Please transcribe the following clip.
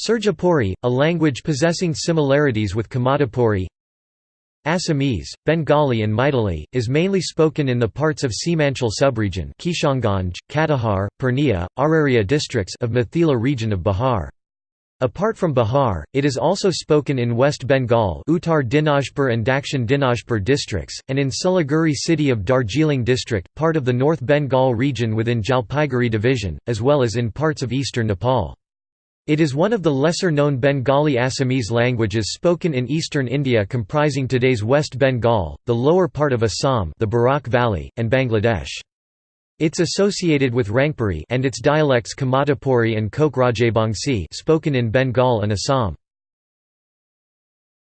Surjapuri, a language possessing similarities with Kamatapuri Assamese, Bengali and Maithili, is mainly spoken in the parts of Simanchal subregion Kishanganj, Katihar, Purnia, Araria districts of Mithila region of Bihar. Apart from Bihar, it is also spoken in West Bengal Uttar Dinajpur and Dakshin Dinajpur districts, and in Siliguri city of Darjeeling district, part of the North Bengal region within Jalpaiguri division, as well as in parts of eastern Nepal. It is one of the lesser-known Bengali Assamese languages spoken in eastern India comprising today's West Bengal, the lower part of Assam the Barak Valley, and Bangladesh. It's associated with Rangpuri and its dialects Kamatapuri and Kokrajbangsi spoken in Bengal and Assam.